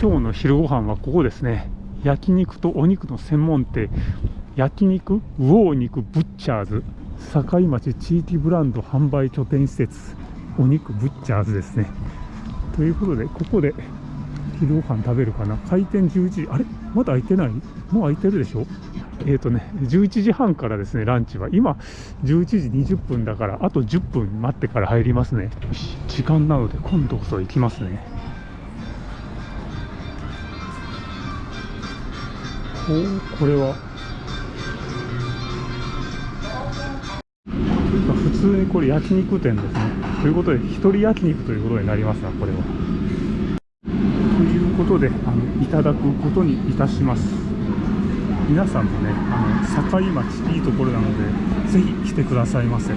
今日の昼ご飯はここですね。焼肉とお肉の専門店。焼肉魚肉ブッチャーズ。境町地域ブランド販売拠点施設。お肉ブッチャーズですね。ということでここで昼ご飯食べるかな。開店11時。あれ？まだ開いてない？もう開いてるでしょ？えーとね、11時半からですねランチは。今11時20分だからあと10分待ってから入りますね。時間なので今度こそ行きますね。おこれは。普通にこれ焼肉店ですね。ということで一人焼肉ということになりますなこれは。ということであのいただくことにいたします。皆さんもねあの境町いいところなのでぜひ来てくださいませ。